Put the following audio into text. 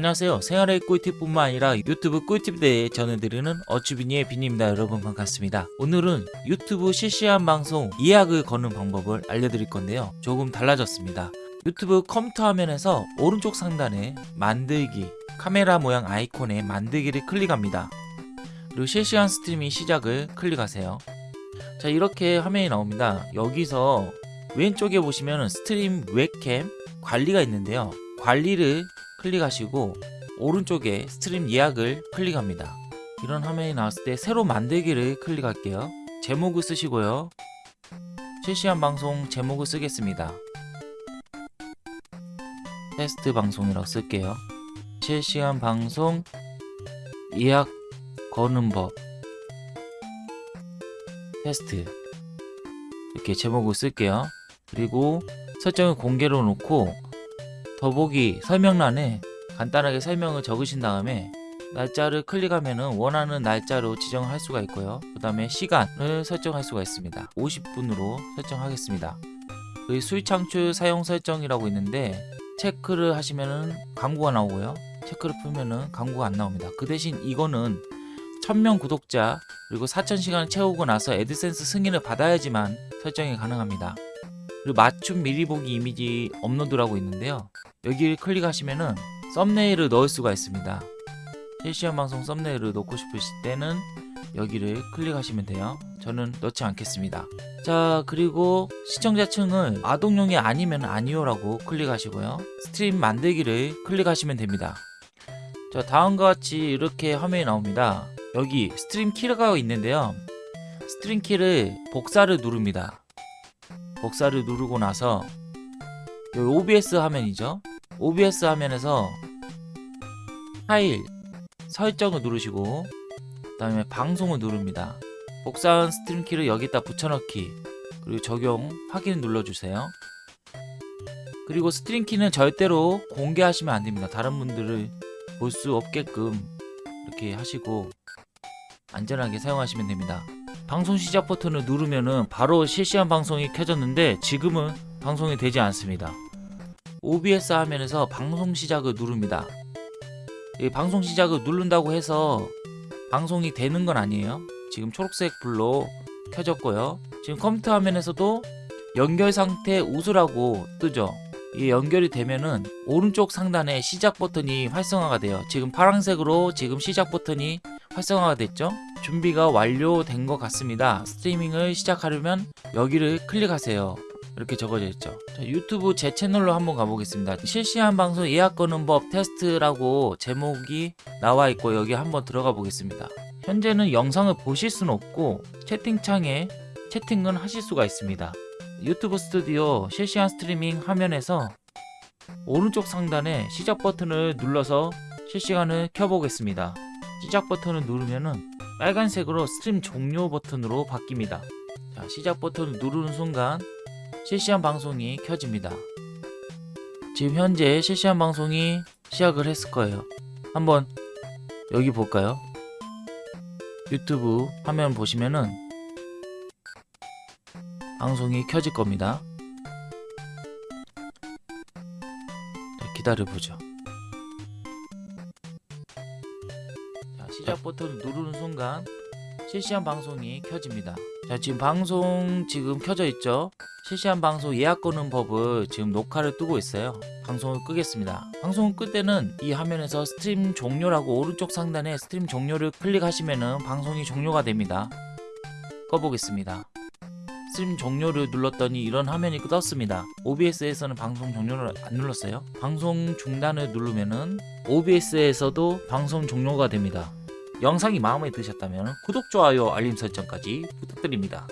안녕하세요. 생활의 꿀팁뿐만 아니라 유튜브 꿀팁에 대해 전해드리는 어쭈비니의 비니입니다. 여러분 반갑습니다. 오늘은 유튜브 실시간 방송 예약을 거는 방법을 알려드릴 건데요. 조금 달라졌습니다. 유튜브 컴퓨터 화면에서 오른쪽 상단에 만들기 카메라 모양 아이콘에 만들기를 클릭합니다. 그리고 실시간 스트리밍 시작을 클릭하세요. 자 이렇게 화면이 나옵니다. 여기서 왼쪽에 보시면 스트림 웹캠 관리가 있는데요. 관리를 클릭하시고 오른쪽에 스트림 예약을 클릭합니다. 이런 화면이 나왔을 때 새로 만들기를 클릭할게요. 제목을 쓰시고요. 실시간 방송 제목을 쓰겠습니다. 테스트 방송이라고 쓸게요. 실시간 방송 예약 거는 법. 테스트. 이렇게 제목을 쓸게요. 그리고 설정을 공개로 놓고 더보기 설명란에 간단하게 설명을 적으신 다음에 날짜를 클릭하면 원하는 날짜로 지정을 할 수가 있고요. 그 다음에 시간을 설정할 수가 있습니다. 50분으로 설정하겠습니다. 그 수익 창출 사용 설정이라고 있는데 체크를 하시면은 광고가 나오고요. 체크를 풀면은 광고가 안 나옵니다. 그 대신 이거는 1000명 구독자 그리고 4000시간을 채우고 나서 애드센스 승인을 받아야지만 설정이 가능합니다. 그리고 맞춤 미리 보기 이미지 업로드라고 있는데요 여기를 클릭하시면은 썸네일을 넣을 수가 있습니다. 실시간 방송 썸네일을 넣고 싶으실 때는 여기를 클릭하시면 돼요. 저는 넣지 않겠습니다. 자 그리고 시청자층을 아동용이 아니면 아니오라고 클릭하시고요. 스트림 만들기를 클릭하시면 됩니다. 자 다음과 같이 이렇게 화면이 나옵니다. 여기 스트림 키가 있는데요. 스트림 키를 복사를 누릅니다. 복사를 누르고 나서 여기 OBS 화면이죠 OBS 화면에서 파일 설정을 누르시고 그 다음에 방송을 누릅니다. 복사한 스트림 키를 여기다 붙여넣기 그리고 적용 확인 눌러주세요. 그리고 스트림 키는 절대로 공개하시면 안됩니다. 다른 분들을 볼 수 없게끔 이렇게 하시고 안전하게 사용하시면 됩니다. 방송 시작 버튼을 누르면은 바로 실시간 방송이 켜졌는데 지금은 방송이 되지 않습니다 OBS 화면에서 방송 시작을 누릅니다. 이 방송 시작을 누른다고 해서 방송이 되는 건 아니에요. 지금 초록색 불로 켜졌고요. 지금 컴퓨터 화면에서도 연결 상태 우수라고 뜨죠. 이 연결이 되면은 오른쪽 상단에 시작 버튼이 활성화가 돼요. 지금 파란색으로 지금 시작 버튼이 활성화가 됐죠? 준비가 완료된 것 같습니다. 스트리밍을 시작하려면 여기를 클릭하세요. 이렇게 적어져 있죠. 자, 유튜브 제 채널로 한번 가보겠습니다. 실시간 방송 예약 거는 법 테스트라고 제목이 나와 있고 여기 한번 들어가 보겠습니다. 현재는 영상을 보실 수는 없고 채팅창에 채팅은 하실 수가 있습니다. 유튜브 스튜디오 실시간 스트리밍 화면에서 오른쪽 상단에 시작 버튼을 눌러서 실시간을 켜보겠습니다 시작 버튼을 누르면은 빨간색으로 스트림 종료 버튼으로 바뀝니다. 자, 시작 버튼을 누르는 순간 실시간 방송이 켜집니다. 지금 현재 실시간 방송이 시작을 했을 거예요. 한번 여기 볼까요? 유튜브 화면 보시면은 방송이 켜질 겁니다. 자, 기다려보죠 시작 버튼을 누르는 순간 실시간 방송이 켜집니다. 자 지금 방송 지금 켜져 있죠? 실시간 방송 예약 거는 법을 지금 녹화를 뜨고 있어요. 방송을 끄겠습니다. 방송을 끌 때는 이 화면에서 스트림 종료라고 오른쪽 상단에 스트림 종료를 클릭하시면은 방송이 종료가 됩니다. 꺼보겠습니다. 스트림 종료를 눌렀더니 이런 화면이 떴습니다. OBS에서는 방송 종료를 안 눌렀어요. 방송 중단을 누르면은 OBS에서도 방송 종료가 됩니다 영상이 마음에 드셨다면 구독, 좋아요, 알림 설정까지 부탁드립니다